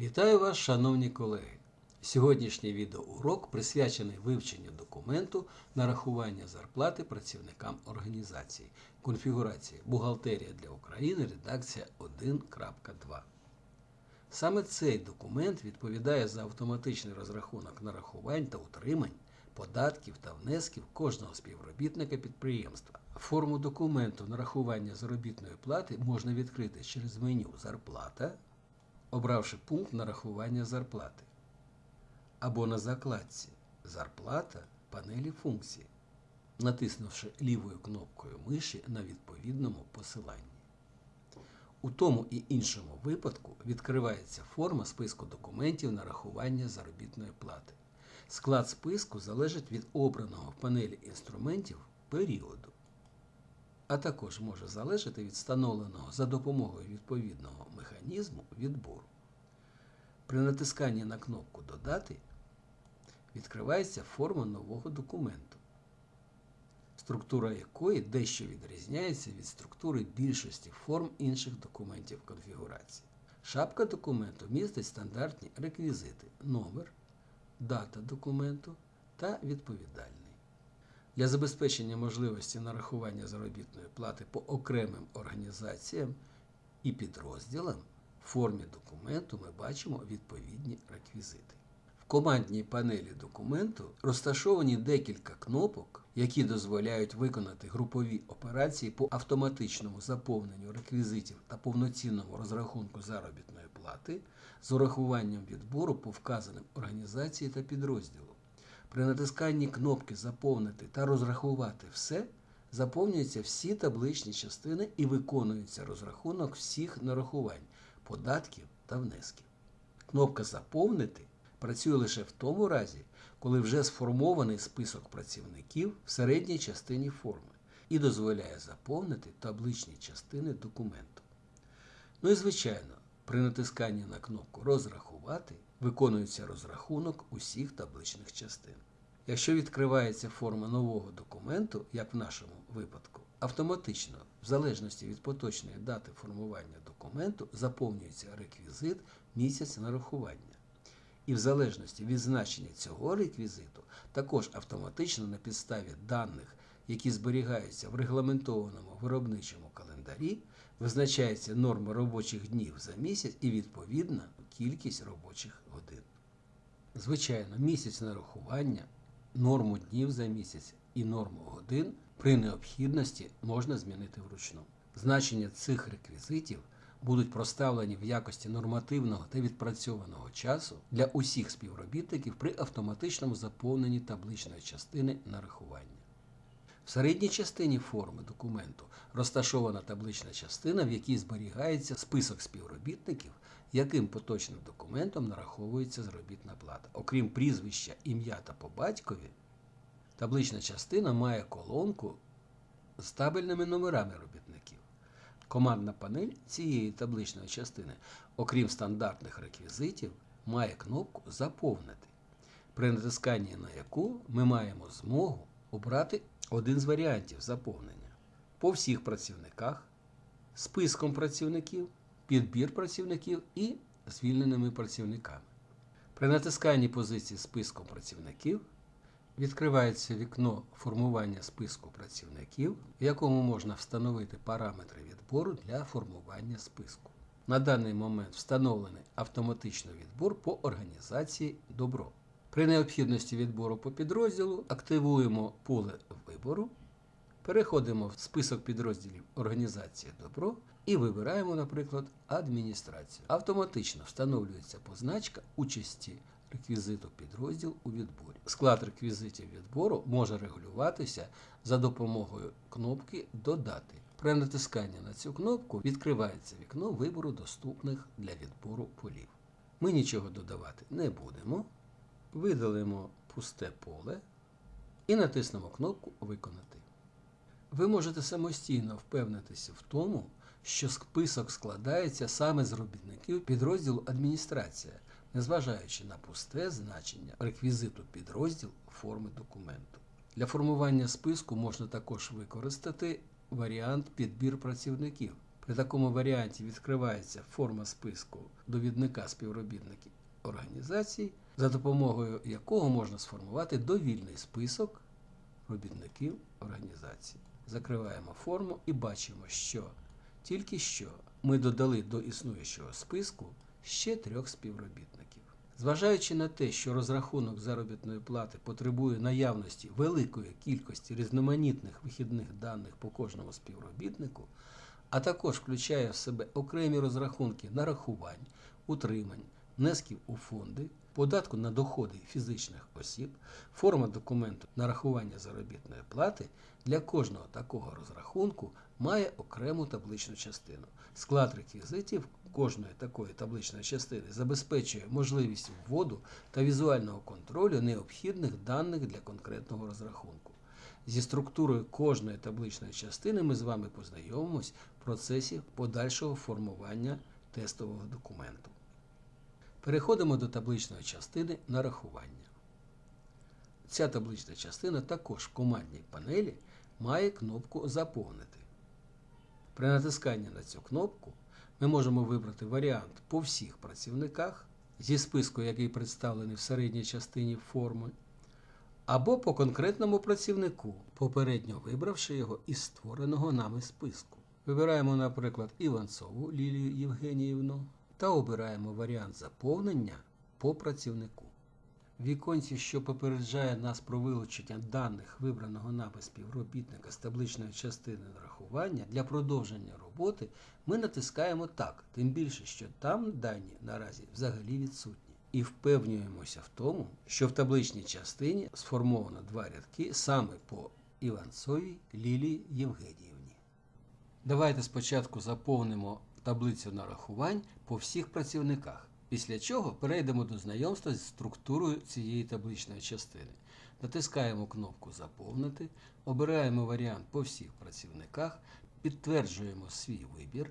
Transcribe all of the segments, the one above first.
Вітаю вас, шановні колеги! Сьогоднішній відеоурок присвячений вивченню документу нарахування зарплати працівникам організації, конфігурації Бухгалтерія для України, редакція 1.2. Саме цей документ відповідає за автоматичний розрахунок нарахувань та утримань, податків та внесків кожного співробітника підприємства. Форму документу нарахування заробітної плати можна відкрити через меню Зарплата, обравши пункт нарахування зарплати, або на закладці Зарплата панелі функції, натиснувши лівою кнопкою миші на відповідному посиланні. У тому і іншому випадку відкривається форма списку документів нарахування заробітної плати. Склад списку залежить від обраного в панелі інструментів періоду, а також може залежати від встановленого за допомогою відповідного механізму відбору. При натисканні на кнопку Додати відкривається форма нового документу, структура якої дещо відрізняється від структури більшості форм інших документів конфігурації. Шапка документу містить стандартні реквізити номер, дата документу та відповідальний. Для забезпечення можливості нарахування заробітної плати по окремим організаціям і підрозділам формі документу ми бачимо відповідні реквізити. В командній панелі документу розташовані декілька кнопок, які дозволяють виконати групові операції по автоматичному заповненню реквізитів та повноцінному розрахунку заробітної плати з урахуванням відбору по вказаним організації та підрозділу. При натисканні кнопки Заповнити та розрахувати все заповнюються всі табличні частини і виконується розрахунок всіх нарахувань, податків та внесків. Кнопка Заповнити працює лише в тому разі, коли вже сформований список працівників в середній частині форми і дозволяє заповнити табличні частини документу. Ну і звичайно, при натисканні на кнопку Розрахувати виконується розрахунок усіх табличних частин. Якщо відкривається форма нового документу, як в нашому випадку, автоматично, в залежності від поточної дати формування документу, заповнюється реквізит місяць нарахування. І в залежності від значення цього реквізиту, також автоматично на підставі даних, які зберігаються в регламентованому виробничому календарі, визначається норма робочих днів за місяць і відповідна кількість робочих годин. Звичайно, місяць нарахування, норму днів за місяць і норму годин при необхідності можна змінити вручну. Значення цих реквізитів будуть проставлені в якості нормативного та відпрацьованого часу для усіх співробітників при автоматичному заповненні табличної частини нарахування. В середній частині форми документу розташована таблична частина, в якій зберігається список співробітників, яким поточним документом нараховується заробітна плата. Окрім прізвища, ім'я та по батькові, таблична частина має колонку з табельними номерами робітників. Командна панель цієї табличної частини, окрім стандартних реквізитів, має кнопку Заповнити, при натисканні на яку ми маємо змогу обрати один з варіантів заповнення по всіх працівниках, списком працівників, підбір працівників і звільненими працівниками. При натисканні позиції списком працівників відкривається вікно формування списку працівників, в якому можна встановити параметри відбору для формування списку. На даний момент встановлений автоматичний відбор по організації Добро. При необхідності відбору по підрозділу активуємо поле вибору, переходимо в список підрозділів Організація Добро і вибираємо, наприклад, адміністрацію. Автоматично встановлюється позначка участі реквізиту підрозділ у відборі. Склад реквізитів відбору може регулюватися за допомогою кнопки Додати. При натисканні на цю кнопку відкривається вікно вибору доступних для відбору полів. Ми нічого додавати не будемо. Видалимо пусте поле і натиснемо кнопку Виконати. Ви можете самостійно впевнитися в тому, що список складається саме з робітників підрозділу адміністрація, незважаючи на пусте значення реквізиту підрозділ форми документу. Для формування списку можна також використати варіант підбір працівників. При такому варіанті відкривається форма списку довідника співробітників організацій, за допомогою якого можна сформувати довільний список робітників організації. Закриваємо форму і бачимо, що тільки що ми додали до існуючого списку ще трьох співробітників. Зважаючи на те, що розрахунок заробітної плати потребує наявності великої кількості різноманітних вихідних даних по кожному співробітнику, а також включає в себе окремі розрахунки нарахувань, утримань, внесків у фонди, податку на доходи фізичних осіб, форма документу нарахування заробітної плати для кожного такого розрахунку має окрему табличну частину. Склад реквізитів кожної такої табличної частини забезпечує можливість вводу та візуального контролю необхідних даних для конкретного розрахунку. Зі структурою кожної табличної частини ми з вами познайомимось в процесі подальшого формування тестового документу. Переходимо до табличної частини нарахування. Ця таблична частина також в командній панелі має кнопку Заповнити. При натисканні на цю кнопку ми можемо вибрати варіант по всіх працівниках зі списку, який представлений в середній частині форми, або по конкретному працівнику, попередньо вибравши його із створеного нами списку. Вибираємо, наприклад, Іванцову Лілію Євгеніївну та обираємо варіант заповнення по працівнику. Віконці, що попереджає нас про вилучення даних вибраного нами співробітника з табличної частини нарахування для продовження роботи, ми натискаємо так, тим більше, що там дані наразі взагалі відсутні. І впевнюємося в тому, що в табличній частині сформовано два рядки саме по Іванцовій Лілії Євгеніївні. Давайте спочатку заповнимо таблицю нарахувань по всіх працівниках. Після чого перейдемо до знайомства з структурою цієї табличної частини. Натискаємо кнопку Заповнити, обираємо варіант по всіх працівниках, підтверджуємо свій вибір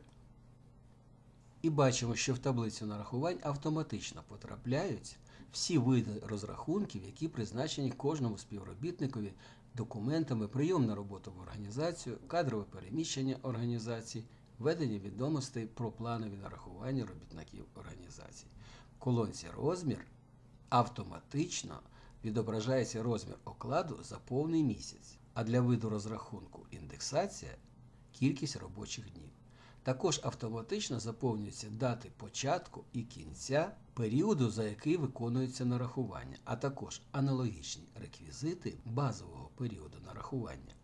і бачимо, що в таблицю нарахувань автоматично потрапляють всі види розрахунків, які призначені кожному співробітникові документами, прийом на роботу в організацію, кадрове переміщення організації, введення відомостей про планові нарахування робітників організації. В колонці розмір автоматично відображається розмір окладу за повний місяць, а для виду розрахунку індексація кількість робочих днів. Також автоматично заповнюються дати початку і кінця періоду, за який виконується нарахування, а також аналогічні реквізити базового періоду нарахування.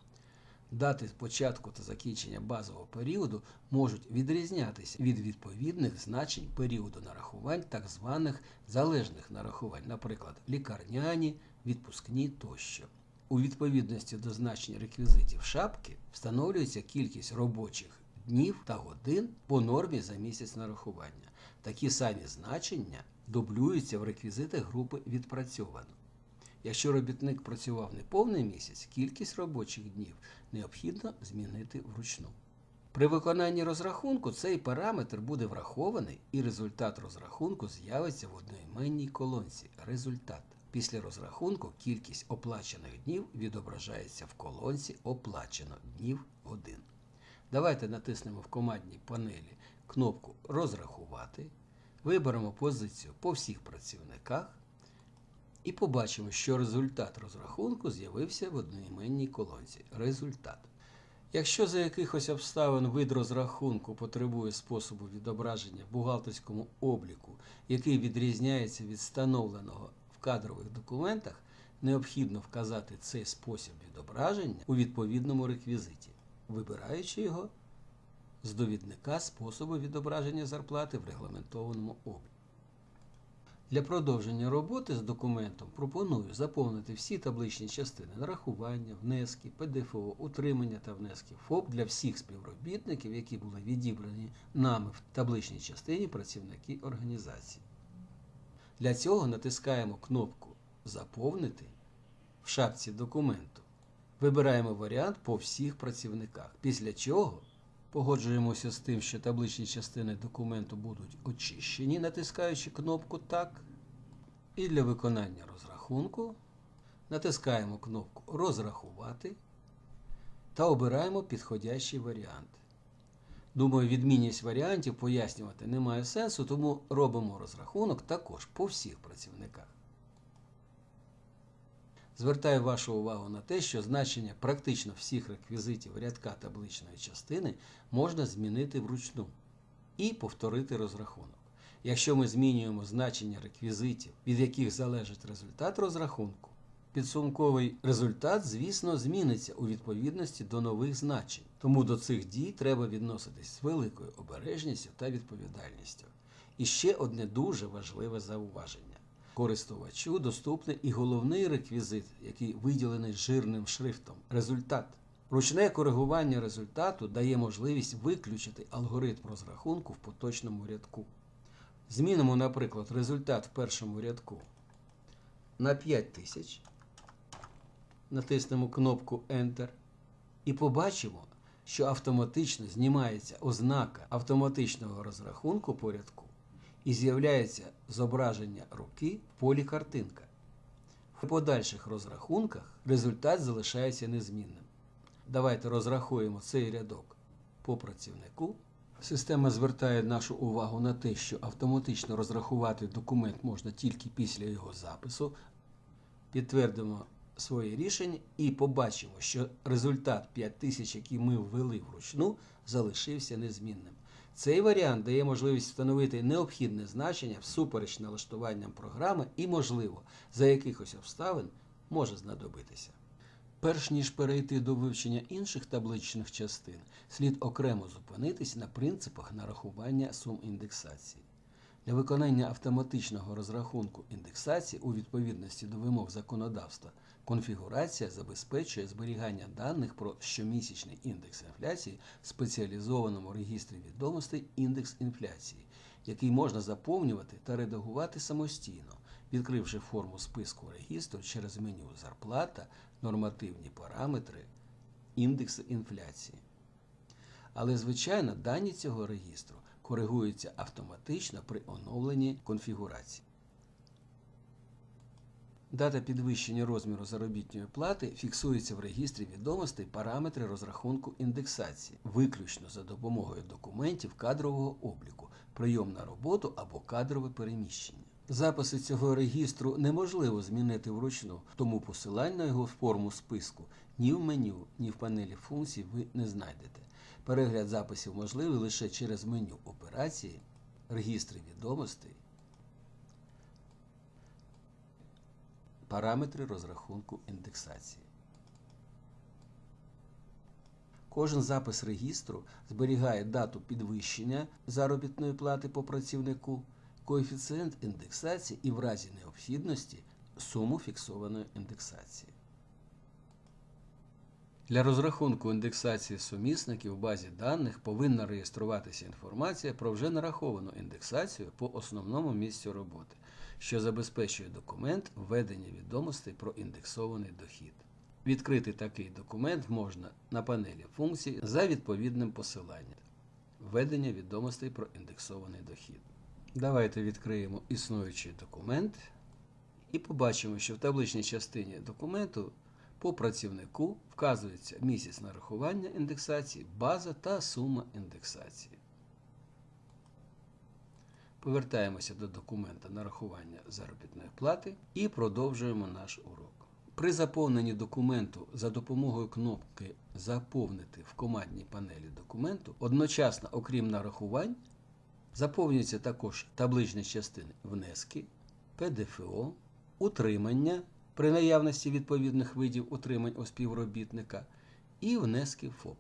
Дати початку та закінчення базового періоду можуть відрізнятися від відповідних значень періоду нарахувань так званих залежних нарахувань, наприклад, лікарняні, відпускні тощо. У відповідності до значень реквізитів шапки встановлюється кількість робочих днів та годин по нормі за місяць нарахування. Такі самі значення дублюються в реквізитах групи відпрацьовано. Якщо робітник працював не повний місяць, кількість робочих днів необхідно змінити вручну. При виконанні розрахунку цей параметр буде врахований і результат розрахунку з'явиться в одноіменній колонці Результат. Після розрахунку кількість оплачених днів відображається в колонці Оплачено днів 1. Давайте натиснемо в командній панелі кнопку Розрахувати, виберемо позицію по всіх працівниках і побачимо, що результат розрахунку з'явився в одноіменній колонці. Результат. Якщо за якихось обставин вид розрахунку потребує способу відображення в бухгалтерському обліку, який відрізняється від встановленого в кадрових документах, необхідно вказати цей спосіб відображення у відповідному реквізиті, вибираючи його з довідника способу відображення зарплати в регламентованому обліку. Для продовження роботи з документом пропоную заповнити всі табличні частини нарахування, внески, ПДФО, утримання та внески ФОП для всіх співробітників, які були відібрані нами в табличній частині працівники організації. Для цього натискаємо кнопку Заповнити в шапці документу. Вибираємо варіант по всіх працівниках, після чого погоджуємося з тим, що табличні частини документу будуть очищені, натискаючи кнопку Так. І для виконання розрахунку натискаємо кнопку Розрахувати та обираємо підходящий варіант. Думаю, відмінність варіантів пояснювати немає сенсу, тому робимо розрахунок також по всіх працівниках. Звертаю вашу увагу на те, що значення практично всіх реквізитів рядка табличної частини можна змінити вручну і повторити розрахунок. Якщо ми змінюємо значення реквізитів, від яких залежить результат розрахунку, підсумковий результат, звісно, зміниться у відповідності до нових значень. Тому до цих дій треба відноситись з великою обережністю та відповідальністю. І ще одне дуже важливе зауваження. Користувачу доступний і головний реквізит, який виділений жирним шрифтом результат. Ручне коригування результату дає можливість виключити алгоритм розрахунку в поточному рядку. Змінимо, наприклад, результат в першому рядку на 5000. Натиснемо кнопку Enter і побачимо, що автоматично знімається ознака автоматичного розрахунку по рядку і з'являється зображення руки в полі картинка. В подальших розрахунках результат залишається незмінним. Давайте розрахуємо цей рядок по працівнику. Система звертає нашу увагу на те, що автоматично розрахувати документ можна тільки після його запису. Підтвердимо своє рішення і побачимо, що результат 5000, який ми ввели вручну, залишився незмінним. Цей варіант дає можливість встановити необхідне значення всупереч налаштуванням програми і, можливо, за якихось обставин може знадобитися. Перш ніж перейти до вивчення інших табличних частин, слід окремо зупинитись на принципах нарахування сум індексації. Для виконання автоматичного розрахунку індексації у відповідності до вимог законодавства конфігурація забезпечує зберігання даних про щомісячний індекс інфляції в спеціалізованому регістрі відомостей індекс інфляції, який можна заповнювати та редагувати самостійно, відкривши форму списку регістру через меню Зарплата, нормативні параметри, індекси інфляції. Але, звичайно, дані цього регістру коригуються автоматично при оновленні конфігурації. Дата підвищення розміру заробітної плати фіксується в регістрі відомостей параметри розрахунку індексації, виключно за допомогою документів кадрового обліку, прийом на роботу або кадрове переміщення. Записи цього регістру неможливо змінити вручну, тому посилань на його форму списку ні в меню, ні в панелі функцій ви не знайдете. Перегляд записів можливий лише через меню операції, регістри відомостей, параметри розрахунку індексації. Кожен запис регістру зберігає дату підвищення заробітної плати по працівнику, коефіцієнт індексації і в разі необхідності суму фіксованої індексації. Для розрахунку індексації сумісників в базі даних повинна реєструватися інформація про вже нараховану індексацію по основному місцю роботи, що забезпечує документ введення відомостей про індексований дохід. Відкрити такий документ можна на панелі функцій за відповідним посиланням введення відомостей про індексований дохід. Давайте відкриємо існуючий документ і побачимо, що в табличній частині документу по працівнику вказується місяць нарахування індексації, база та сума індексації. Повертаємося до документа нарахування заробітної плати і продовжуємо наш урок. При заповненні документу за допомогою кнопки Заповнити в командній панелі документу одночасно, окрім нарахувань, заповнюються також табличні частини внески, ПДФО, утримання при наявності відповідних видів утримань у співробітника і внески ФОП.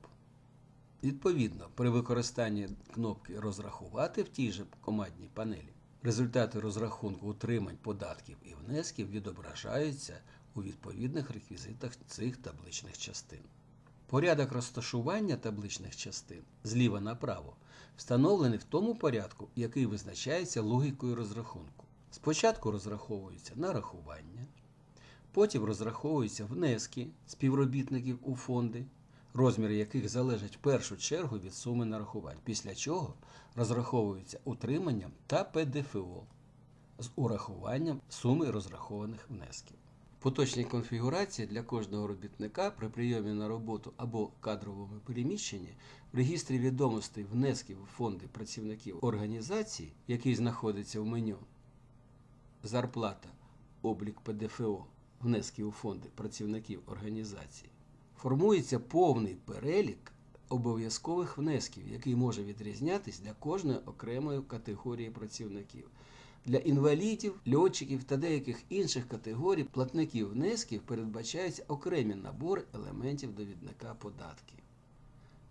Відповідно, при використанні кнопки Розрахувати в тій же командній панелі результати розрахунку утримань податків і внесків відображаються у відповідних реквізитах цих табличних частин. Порядок розташування табличних частин зліва направо встановлений в тому порядку, який визначається логікою розрахунку. Спочатку розраховуються нарахування, потім розраховуються внески співробітників у фонди, розміри яких залежать в першу чергу від суми нарахувань, після чого розраховуються утриманням та ПДФО з урахуванням суми розрахованих внесків. В поточній конфігурації для кожного робітника при прийомі на роботу або кадровому переміщенні в регістрі відомостей внесків у фонди працівників організації, який знаходиться в меню Зарплата, облік ПДФО, внески у фонди працівників організації, формується повний перелік обов'язкових внесків, який може відрізнятись для кожної окремої категорії працівників. Для інвалідів, льотчиків та деяких інших категорій платників внесків передбачаються окремі набори елементів довідника податків.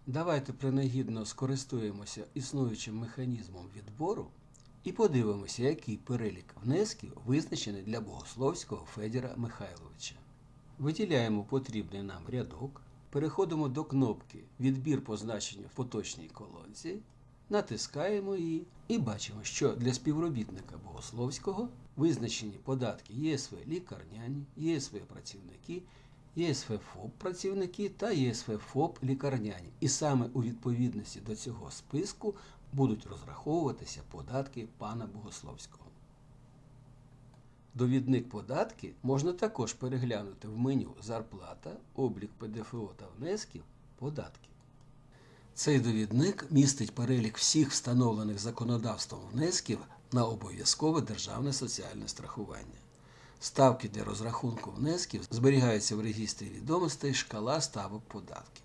Давайте принагідно скористуємося існуючим механізмом відбору і подивимося, який перелік внесків визначений для Богословського Федіра Михайловича. Виділяємо потрібний нам рядок, переходимо до кнопки Відбір по значенню в поточній колонці, натискаємо її і бачимо, що для співробітника Богословського визначені податки ЄСВ лікарняні, ЄСВ працівники, ЄСВ ФОП працівники та ЄСВ ФОП лікарняні. І саме у відповідності до цього списку будуть розраховуватися податки пана Богословського. Довідник податки можна також переглянути в меню Зарплата, облік ПДФО та внесків податки. Цей довідник містить перелік всіх встановлених законодавством внесків на обов'язкове державне соціальне страхування. Ставки для розрахунку внесків зберігаються в регістрі відомостей шкала ставок податків.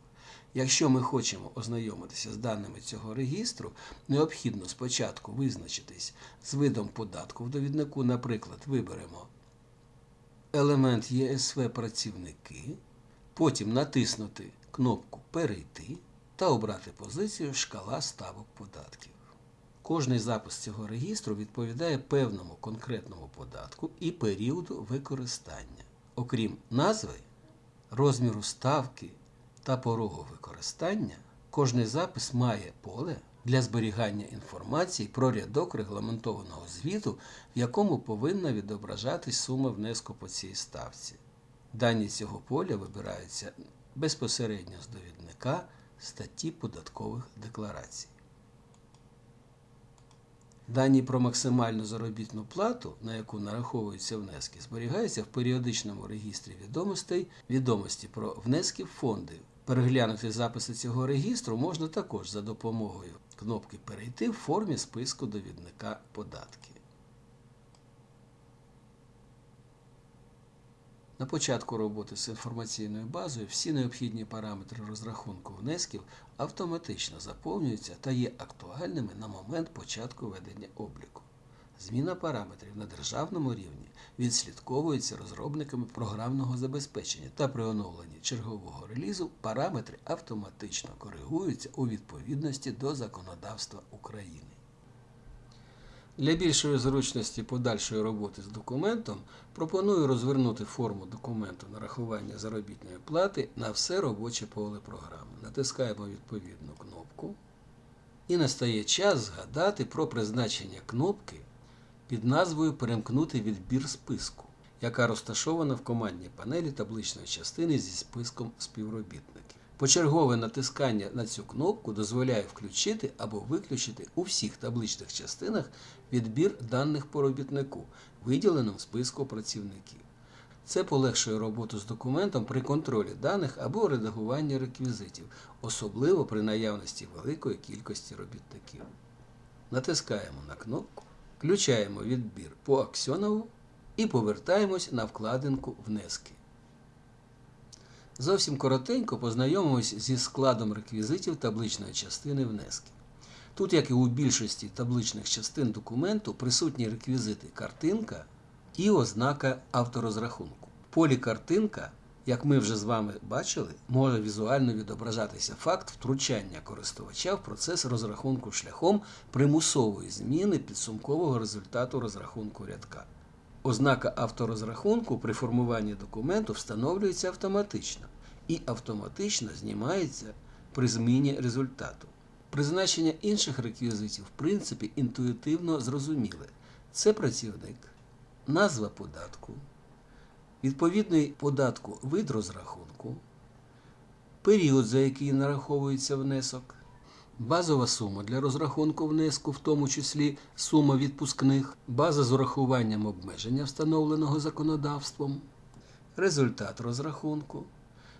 Якщо ми хочемо ознайомитися з даними цього регістру, необхідно спочатку визначитись з видом податку в довіднику, наприклад, виберемо елемент ЄСВ працівники, потім натиснути кнопку Перейти та обрати позицію Шкала ставок податків. Кожний запис цього регістру відповідає певному конкретному податку і періоду використання. Окрім назви, розміру ставки та порогу використання, кожний запис має поле для зберігання інформації про рядок регламентованого звіту, в якому повинна відображатись сума внеску по цій ставці. Дані цього поля вибираються безпосередньо з довідника статті податкових декларацій. Дані про максимальну заробітну плату, на яку нараховуються внески, зберігаються в періодичному регістрі відомостей відомості про внески в фонди. Переглянути записи цього регістру можна також за допомогою кнопки Перейти в формі списку довідника податки. На початку роботи з інформаційною базою всі необхідні параметри розрахунку внесків автоматично заповнюються та є актуальними на момент початку ведення обліку. Зміна параметрів на державному рівні відслідковується розробниками програмного забезпечення та при оновленні чергового релізу параметри автоматично коригуються у відповідності до законодавства України. Для більшої зручності подальшої роботи з документом пропоную розвернути форму документу нарахування заробітної плати на все робоче поле програми. Натискаємо відповідну кнопку. І настає час згадати про призначення кнопки під назвою Перемкнути відбір списку, яка розташована в командній панелі табличної частини зі списком співробітників. Почергове натискання на цю кнопку дозволяє включити або виключити у всіх табличних частинах відбір даних по робітнику, виділеному в списку працівників. Це полегшує роботу з документом при контролі даних або редагуванні реквізитів, особливо при наявності великої кількості робітників. Натискаємо на кнопку, включаємо відбір по Аксьонову і повертаємось на вкладинку Внески. Зовсім коротенько познайомимось зі складом реквізитів табличної частини внески. Тут, як і у більшості табличних частин документу, присутні реквізити картинка і ознака авторозрахунку. В полі картинка, як ми вже з вами бачили, може візуально відображатися факт втручання користувача в процес розрахунку шляхом примусової зміни підсумкового результату розрахунку рядка. Ознака авторозрахунку при формуванні документу встановлюється автоматично і автоматично знімається при зміні результату. Призначення інших реквізитів, в принципі, інтуїтивно зрозуміле. Це працівник, назва податку, відповідний податку вид розрахунку, період, за який нараховується внесок, базова сума для розрахунку внеску, в тому числі сума відпускних, база з урахуванням обмеження, встановленого законодавством, результат розрахунку,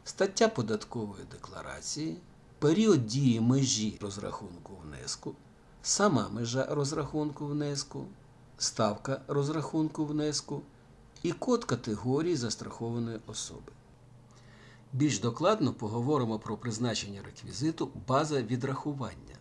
стаття податкової декларації, період дії межі розрахунку внеску, сама межа розрахунку внеску, ставка розрахунку внеску і код категорії застрахованої особи. Більш докладно поговоримо про призначення реквізиту база відрахування,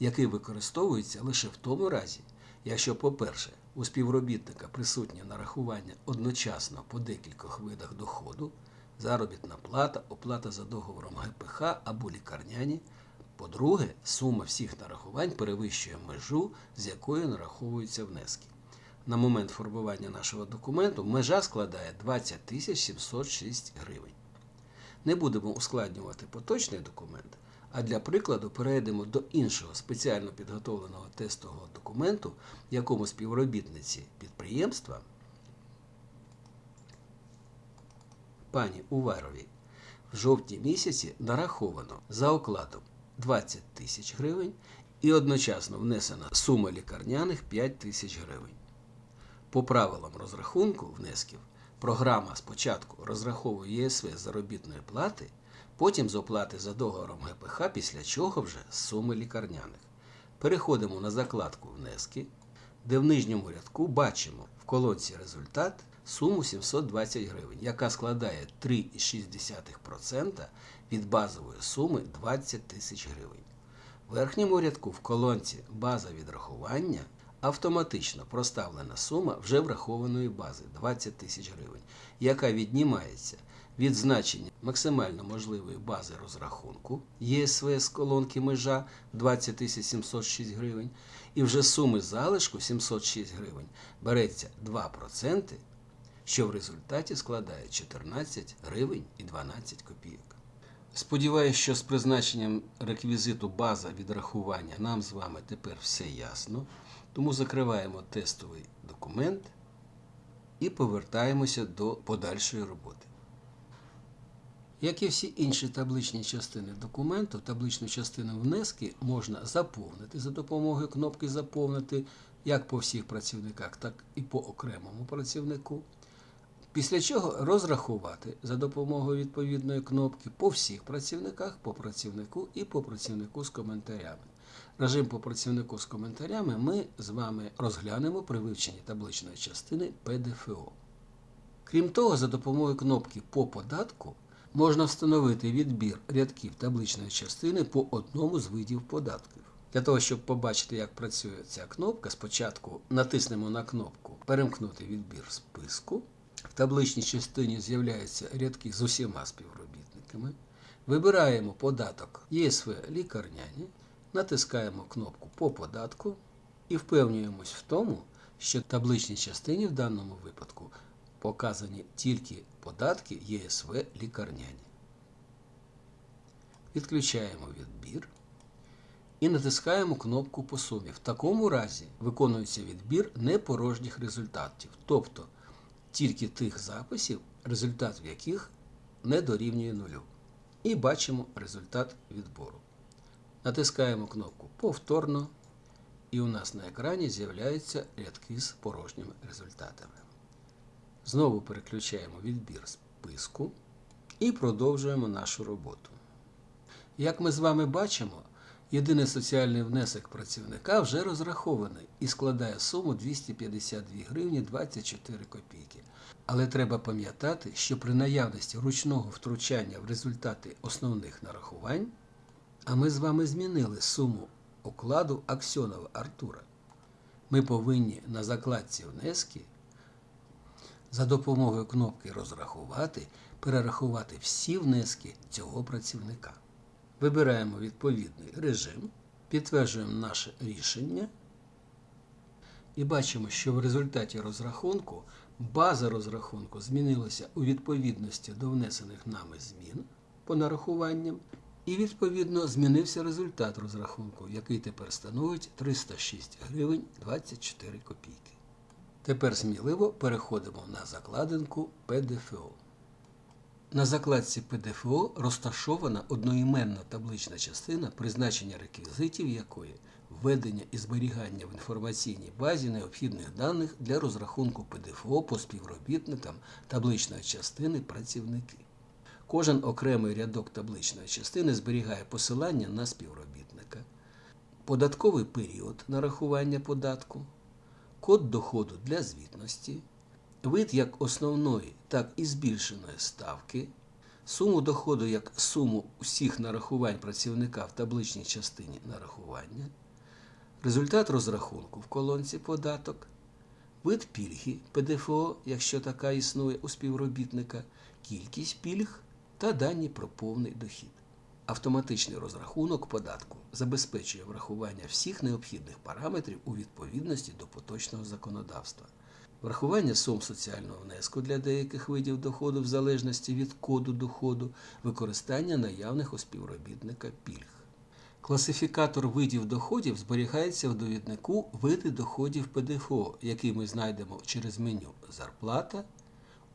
який використовується лише в тому разі, якщо, по-перше, у співробітника присутнє нарахування одночасно по декількох видах доходу, заробітна плата, оплата за договором ГПХ або лікарняні. По-друге, сума всіх нарахувань перевищує межу, з якої нараховуються внески. На момент формування нашого документу межа складає 20 706 гривень. Не будемо ускладнювати поточний документ, а для прикладу перейдемо до іншого спеціально підготовленого тестового документу, якому співробітниці підприємства пані Уваровій в жовтні місяці нараховано за окладом 20 тисяч гривень і одночасно внесена сума лікарняних 5 тисяч гривень. По правилам розрахунку внесків програма спочатку розраховує ЄСВ заробітної плати, потім з оплати за договором ГПХ, після чого вже з суми лікарняних. Переходимо на закладку внески, де в нижньому рядку бачимо в колонці результат суму 720 гривень, яка складає 3,6% від базової суми 20 тисяч гривень. В верхньому рядку в колонці База відрахування автоматично проставлена сума вже врахованої бази 20 тисяч гривень, яка віднімається від значення максимально можливої бази розрахунку ЄСВ з колонки межа 20 706 гривень, і вже суми залишку 706 гривень береться 2%, що в результаті складає 14 гривень і 12 копійок. Сподіваюсь, що з призначенням реквізиту база відрахування нам з вами тепер все ясно. Тому закриваємо тестовий документ і повертаємося до подальшої роботи. Як і всі інші табличні частини документу, табличну частину внески можна заповнити за допомогою кнопки Заповнити як по всіх працівниках, так і по окремому працівнику. Після чого розрахувати за допомогою відповідної кнопки по всіх працівниках, по працівнику і по працівнику з коментарями. Режим по працівнику з коментарями ми з вами розглянемо при вивченні табличної частини ПДФО. Крім того, за допомогою кнопки по податку можна встановити відбір рядків табличної частини по одному з видів податків. Для того, щоб побачити, як працює ця кнопка, спочатку натиснемо на кнопку Перемкнути відбір списку. Табличній частині з'являються рядки з усіма співробітниками. Вибираємо податок ЄСВ лікарняні, натискаємо кнопку по податку і впевнюємось в тому, що табличній частині в даному випадку показані тільки податки ЄСВ лікарняні. Відключаємо відбір і натискаємо кнопку по сумі. В такому разі виконується відбір непорожніх результатів, тобто тільки тих записів, результат в яких не дорівнює нулю. І бачимо результат відбору. Натискаємо кнопку Повторно, і у нас на екрані з'являються рядки з порожніми результатами. Знову переключаємо відбір списку і продовжуємо нашу роботу. Як ми з вами бачимо, єдиний соціальний внесок працівника вже розрахований і складає суму 252 гривні 24 копійки. Але треба пам'ятати, що при наявності ручного втручання в результати основних нарахувань, а ми з вами змінили суму окладу Аксьонова Артура, ми повинні на закладці внески за допомогою кнопки Розрахувати перерахувати всі внески цього працівника. Вибираємо відповідний режим, підтверджуємо наше рішення і бачимо, що в результаті розрахунку база розрахунку змінилася у відповідності до внесених нами змін по нарахуванням, і відповідно змінився результат розрахунку, який тепер становить 306 гривень 24 копійки. Тепер сміливо переходимо на закладинку ПДФО. На закладці ПДФО розташована одноіменна таблична частина, призначення реквізитів якої введення і зберігання в інформаційній базі необхідних даних для розрахунку ПДФО по співробітникам табличної частини працівники. Кожен окремий рядок табличної частини зберігає посилання на співробітника, податковий період нарахування податку, код доходу для звітності, вид як основної, так і збільшеної ставки, суму доходу як суму усіх нарахувань працівника в табличній частині нарахування, результат розрахунку в колонці податок, вид пільги ПДФО, якщо така існує у співробітника, кількість пільг та дані про повний дохід. Автоматичний розрахунок податку забезпечує врахування всіх необхідних параметрів у відповідності до поточного законодавства. Врахування сум соціального внеску для деяких видів доходу в залежності від коду доходу, використання наявних у співробітника пільг. Класифікатор видів доходів зберігається в довіднику види доходів ПДФО, який ми знайдемо через меню Зарплата,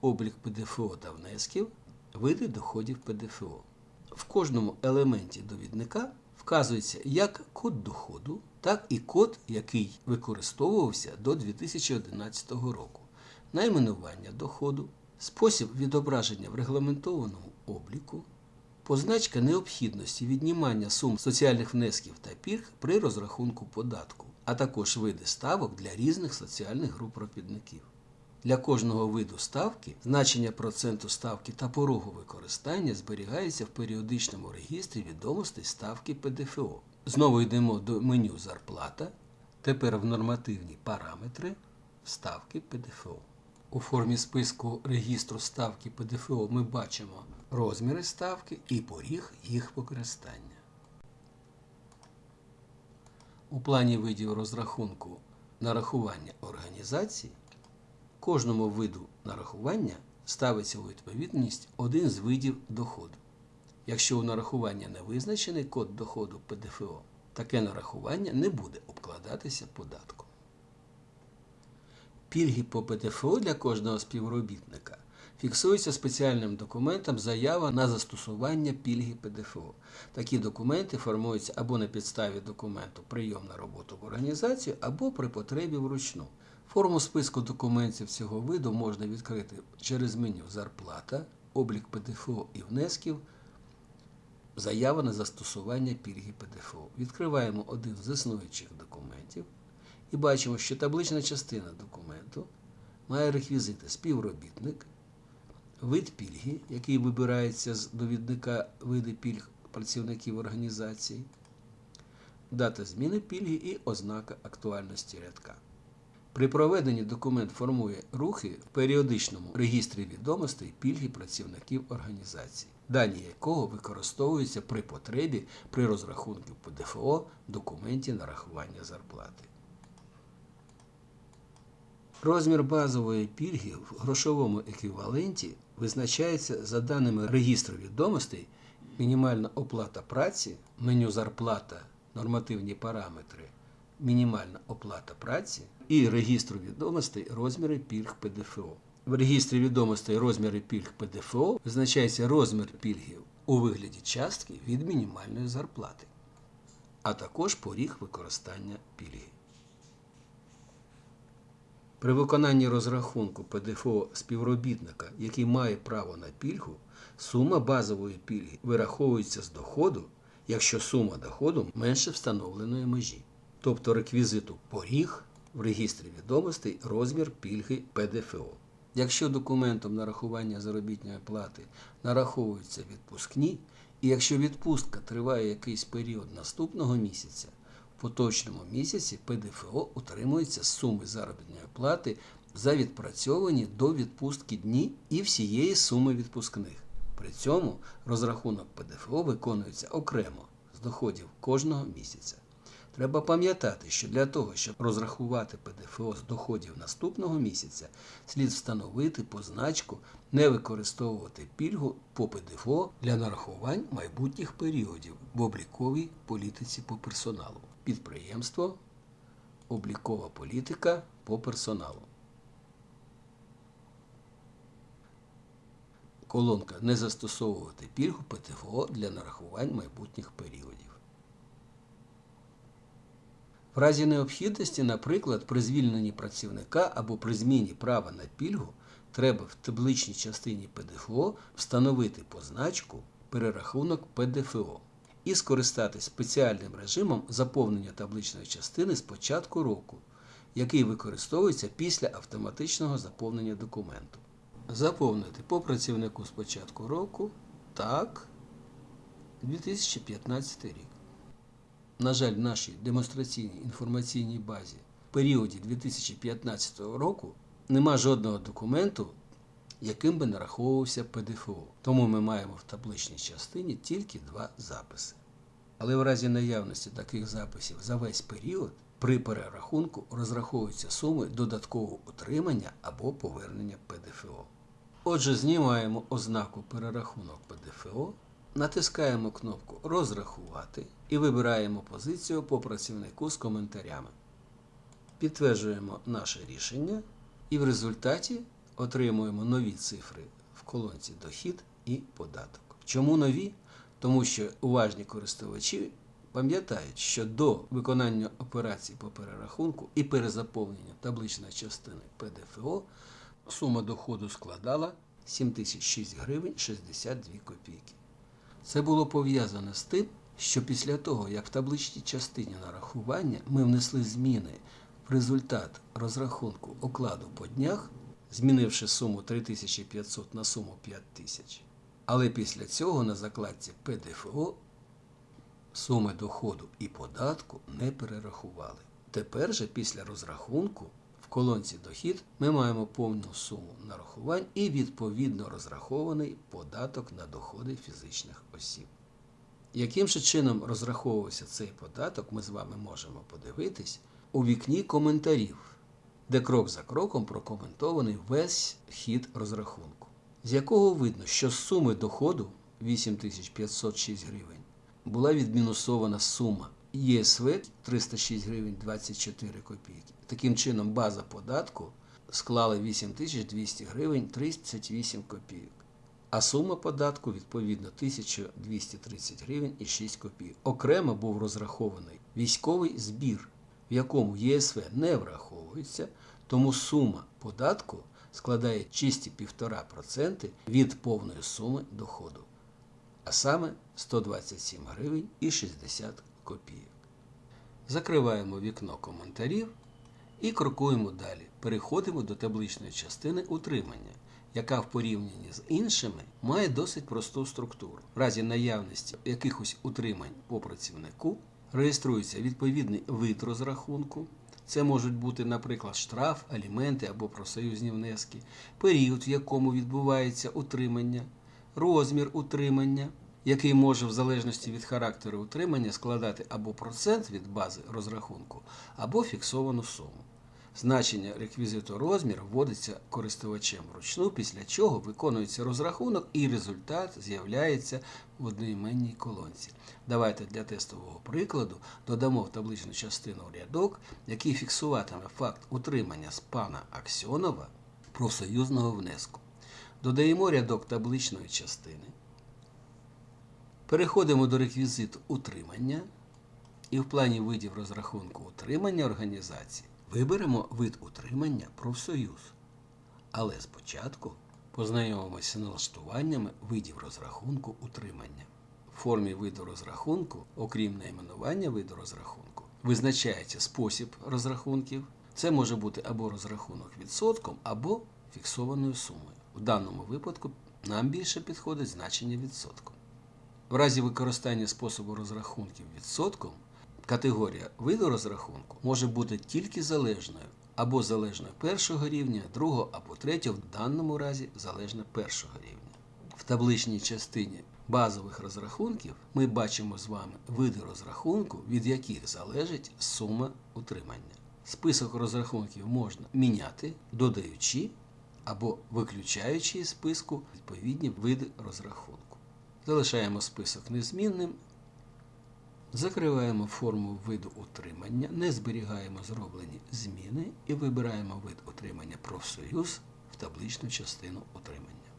облік ПДФО та внесків, види доходів ПДФО. В кожному елементі довідника вказується як код доходу, так і код, який використовувався до 2011 року, найменування доходу, спосіб відображення в регламентованому обліку, позначка необхідності віднімання сум соціальних внесків та пільг при розрахунку податку, а також види ставок для різних соціальних груп робітників. Для кожного виду ставки значення проценту ставки та порогу використання зберігається в періодичному регістрі відомостей ставки ПДФО. Знову йдемо до меню Зарплата. Тепер в нормативні параметри ставки ПДФО. У формі списку регістру ставки ПДФО ми бачимо розміри ставки і поріг їх використання. У плані видів розрахунку нарахування організації Кожному виду нарахування ставиться у відповідність один з видів доходу. Якщо у нарахування не визначений код доходу ПДФО, таке нарахування не буде обкладатися податком. Пільги по ПДФО для кожного співробітника фіксуються спеціальним документом заява на застосування пільги ПДФО. Такі документи формуються або на підставі документу прийом на роботу в організацію, або при потребі вручну. Форму списку документів цього виду можна відкрити через меню Зарплата, облік ПДФО і внесків, заява на застосування пільги ПДФО. Відкриваємо один з існуючих документів і бачимо, що таблична частина документу має реквізити співробітник, вид пільги, який вибирається з довідника види пільг працівників організації, дата зміни пільги і ознака актуальності рядка. При проведенні документ формує рухи в періодичному регістрі відомостей пільги працівників організації, дані якого використовуються при потребі при розрахунку ПДФО в документі нарахування зарплати. Розмір базової пільги в грошовому еквіваленті визначається за даними регістру відомостей, мінімальна оплата праці, меню зарплата, нормативні параметри, мінімальна оплата праці і регістру відомостей розміри пільг ПДФО. В регістрі відомостей розміри пільг ПДФО визначається розмір пільги у вигляді частки від мінімальної зарплати, а також поріг використання пільги. При виконанні розрахунку ПДФО співробітника, який має право на пільгу, сума базової пільги вираховується з доходу, якщо сума доходу менше встановленої межі, тобто реквізиту поріг в регістрі відомостей розмір пільги ПДФО. Якщо документом нарахування заробітної плати нараховуються відпускні, і якщо відпустка триває якийсь період наступного місяця, в поточному місяці ПДФО утримується з суми заробітної плати за відпрацьовані до відпустки дні і всієї суми відпускних. При цьому розрахунок ПДФО виконується окремо з доходів кожного місяця. Треба пам'ятати, що для того, щоб розрахувати ПДФО з доходів наступного місяця, слід встановити позначку не використовувати пільгу по ПДФО для нарахувань майбутніх періодів в обліковій політиці по персоналу. Підприємство, облікова політика по персоналу. Колонка Не застосовувати пільгу ПТФО для нарахувань майбутніх періодів. В разі необхідності, наприклад, при звільненні працівника або при зміні права на пільгу, треба в табличній частині ПДФО встановити позначку перерахунок ПДФО і скористатись спеціальним режимом заповнення табличної частини з початку року, який використовується після автоматичного заповнення документу. Заповнити по працівнику з початку року так 2015 рік. На жаль, в нашій демонстраційній інформаційній базі в періоді 2015 року нема жодного документу, яким би нараховувався ПДФО. Тому ми маємо в табличній частині тільки два записи. Але в разі наявності таких записів за весь період при перерахунку розраховуються суми додаткового утримання або повернення ПДФО. Отже, знімаємо ознаку перерахунок ПДФО, натискаємо кнопку Розрахувати і вибираємо позицію по працівнику з коментарями. Підтверджуємо наше рішення і в результаті отримуємо нові цифри в колонці Дохід і податок. Чому нові? Тому що уважні користувачі пам'ятають, що до виконання операцій по перерахунку і перезаповнення табличної частини ПДФО сума доходу складала 7006 гривень 62 копійки. Це було пов'язано з тим, що після того, як в табличній частині нарахування ми внесли зміни в результат розрахунку окладу по днях, змінивши суму 3500 на суму 5000, але після цього на закладці ПДФО суми доходу і податку не перерахували. Тепер же після розрахунку колонці дохід ми маємо повну суму нарахувань і відповідно розрахований податок на доходи фізичних осіб. Яким же чином розраховувався цей податок, ми з вами можемо подивитись у вікні коментарів, де крок за кроком прокоментований весь хід розрахунку, з якого видно, що з суми доходу 8506 гривень була відмінусована сума ЄСВ 306 гривень 24 копійки. Таким чином, база податку склала 8200 гривень 38 копійок. А сума податку відповідно 1230 гривень і 6 копійок. Окремо був розрахований військовий збір, в якому ЄСВ не враховується, тому сума податку складає чисті 1,5% від повної суми доходу, а саме 127 гривень і 60 копійок. Закриваємо вікно коментарів і крокуємо далі. Переходимо до табличної частини утримання, яка в порівнянні з іншими має досить просту структуру. В разі наявності якихось утримань по працівнику реєструється відповідний вид розрахунку. Це можуть бути, наприклад, штраф, аліменти або профсоюзні внески, період, в якому відбувається утримання, розмір утримання, який може в залежності від характеру утримання складати або процент від бази розрахунку, або фіксовану суму. Значення реквізиту розмір вводиться користувачем вручну, після чого виконується розрахунок і результат з'являється в одноіменній колонці. Давайте для тестового прикладу додамо в табличну частину рядок, який фіксуватиме факт утримання з пана Аксьонова профсоюзного внеску. Додаємо рядок табличної частини. Переходимо до реквізиту утримання і в плані видів розрахунку утримання організації виберемо вид утримання профсоюз. Але спочатку познайомимося з налаштуваннями видів розрахунку утримання. В формі виду розрахунку, окрім найменування виду розрахунку, визначається спосіб розрахунків. Це може бути або розрахунок відсотком, або фіксованою сумою. В даному випадку нам більше підходить значення відсотком. В разі використання способу розрахунків відсотком категорія виду розрахунку може бути тільки залежною або залежною першого рівня, другого або третього, в даному разі залежно першого рівня. В табличній частині базових розрахунків ми бачимо з вами види розрахунку, від яких залежить сума утримання. Список розрахунків можна міняти, додаючи або виключаючи із списку відповідні види розрахунку. Залишаємо список незмінним. Закриваємо форму виду утримання, не зберігаємо зроблені зміни і вибираємо вид утримання профсоюз в табличну частину утримання.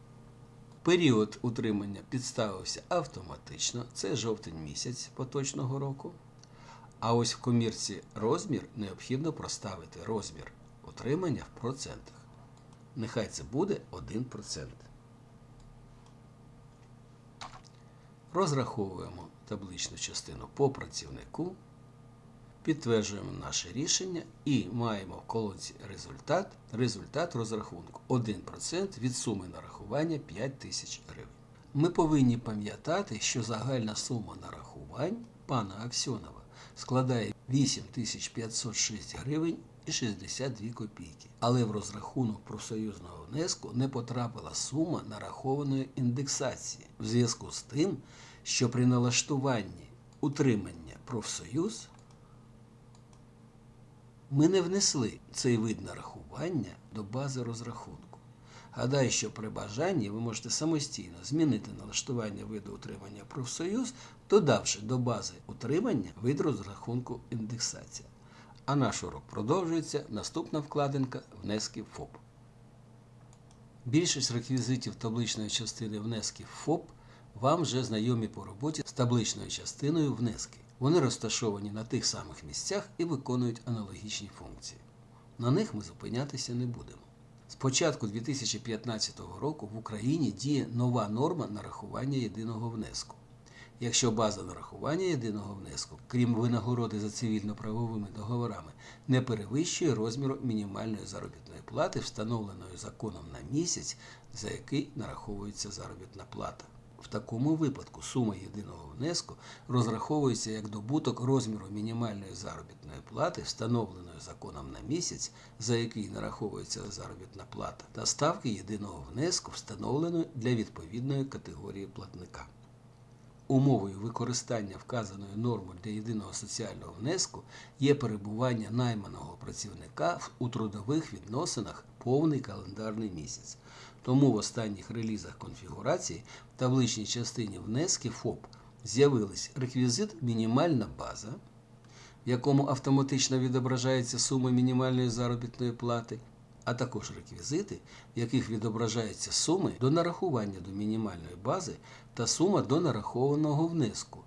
Період утримання підставився автоматично, це жовтень місяць поточного року. А ось в комірці розмір необхідно проставити розмір утримання в процентах. Нехай це буде 1%. Розраховуємо табличну частину по працівнику, підтверджуємо наше рішення і маємо в колонці результат, результат розрахунку 1% від суми нарахування 5 тисяч гривень. Ми повинні пам'ятати, що загальна сума нарахувань пана Аксьонова складає 8506 гривень і 62 копійки. Але в розрахунок профсоюзного внеску не потрапила сума нарахованої індексації в зв'язку з тим, що при налаштуванні утримання профсоюз ми не внесли цей вид нарахування до бази розрахунку. Гадаю, що при бажанні ви можете самостійно змінити налаштування виду утримання профсоюз, додавши до бази утримання вид розрахунку індексація. А наш урок продовжується. Наступна вкладинка внески ФОП. Більшість реквізитів табличної частини внесків ФОП вам вже знайомі по роботі з табличною частиною внески. Вони розташовані на тих самих місцях і виконують аналогічні функції. На них ми зупинятися не будемо. З початку 2015 року в Україні діє нова норма нарахування єдиного внеску. Якщо база нарахування єдиного внеску, крім винагороди за цивільно-правовими договорами, не перевищує розміру мінімальної заробітної плати, встановленої законом на місяць, за який нараховується заробітна плата. В такому випадку сума єдиного внеску розраховується як добуток розміру мінімальної заробітної плати, встановленої законом на місяць, за який нараховується заробітна плата, та ставки єдиного внеску, встановленої для відповідної категорії платника. Умовою використання вказаної норми для єдиного соціального внеску є перебування найманого працівника у трудових відносинах повний календарний місяць. Тому в останніх релізах конфігурації в табличній частині внески ФОП з'явились реквізит мінімальна база, в якому автоматично відображається сума мінімальної заробітної плати, а також реквізити, в яких відображаються суми до нарахування до мінімальної бази та сума до нарахованого внеску,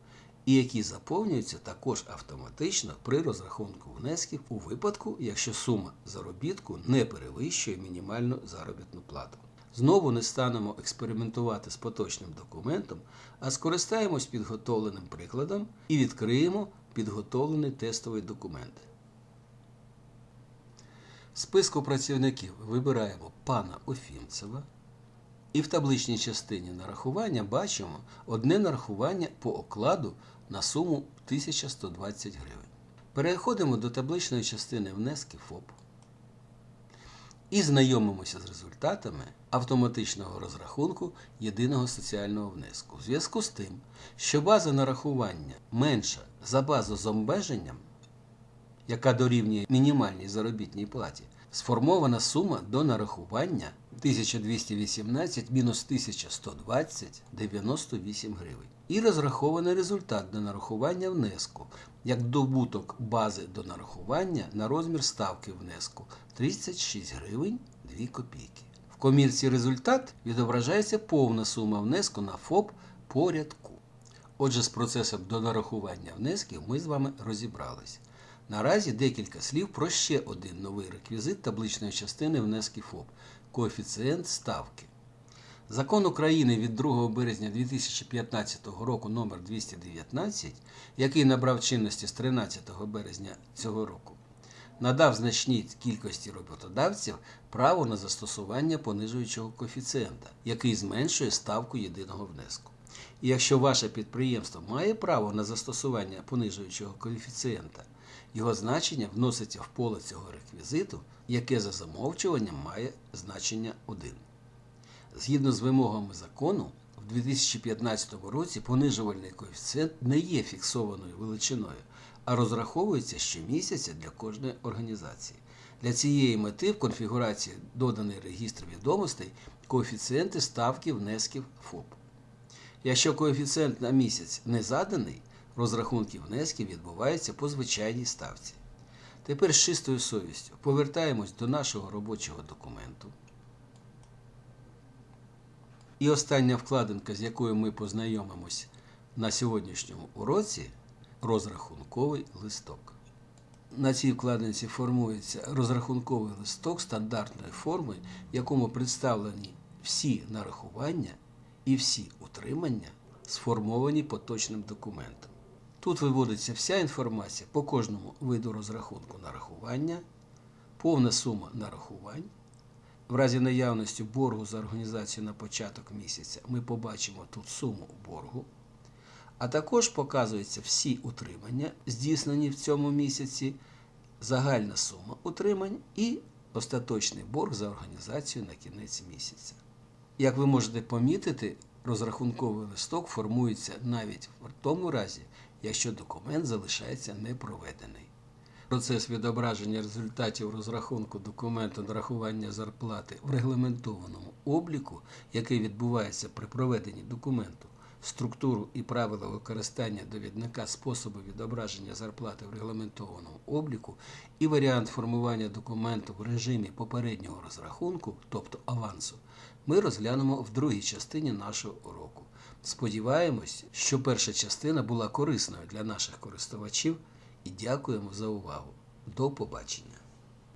і які заповнюються також автоматично при розрахунку внесків у випадку, якщо сума заробітку не перевищує мінімальну заробітну плату. Знову не станемо експериментувати з поточним документом, а скористаємось підготовленим прикладом і відкриємо підготовлений тестовий документ. В списку працівників вибираємо пана Офімцева. І в табличній частині нарахування бачимо одне нарахування по окладу на суму 1120 гривень. Переходимо до табличної частини внески ФОП і знайомимося з результатами автоматичного розрахунку єдиного соціального внеску. В зв'язку з тим, що база нарахування менша за базу з обмеженням, яка дорівнює мінімальній заробітній платі, сформована сума до нарахування 1218 мінус 1120 98 гривень. І розрахований результат до нарахування внеску як добуток бази до нарахування на розмір ставки внеску 36 гривень 2 копійки. В комірці результат відображається повна сума внеску на ФОП по рядку. Отже, з процесом до нарахування внесків ми з вами розібрались. Наразі декілька слів про ще один новий реквізит табличної частини внески ФОП коефіцієнт ставки. Закон України від 2 березня 2015 року номер 219, який набрав чинності з 13 березня цього року, надав значній кількості роботодавців право на застосування понижуючого коефіцієнта, який зменшує ставку єдиного внеску. І якщо ваше підприємство має право на застосування понижуючого коефіцієнта, його значення вноситься в поле цього реквізиту, яке за замовчуванням має значення 1. Згідно з вимогами закону, в 2015 році понижувальний коефіцієнт не є фіксованою величиною, а розраховується щомісяця для кожної організації. Для цієї мети в конфігурації доданий регістр відомостей коефіцієнти ставки внесків ФОП. Якщо коефіцієнт на місяць не заданий, розрахунки внесків відбуваються по звичайній ставці. Тепер з чистою совістю повертаємось до нашого робочого документу. І остання вкладинка, з якою ми познайомимось на сьогоднішньому уроці, розрахунковий листок. На цій вкладинці формується розрахунковий листок стандартної форми, в якому представлені всі нарахування і всі утримання, сформовані поточним документом. Тут виводиться вся інформація по кожному виду розрахунку нарахування, повна сума нарахувань. В разі наявності боргу за організацію на початок місяця ми побачимо тут суму боргу, а також показуються всі утримання, здійснені в цьому місяці, загальна сума утримань і остаточний борг за організацію на кінець місяця. Як ви можете помітити, розрахунковий листок формується навіть в тому разі, якщо документ залишається непроведений. Процес відображення результатів розрахунку документу нарахування зарплати в регламентованому обліку, який відбувається при проведенні документу, структуру і правила використання довідника способу відображення зарплати в регламентованому обліку і варіант формування документу в режимі попереднього розрахунку, тобто авансу, ми розглянемо в другій частині нашого уроку. Сподіваємось, що перша частина була корисною для наших користувачів і дякуємо за увагу. До побачення!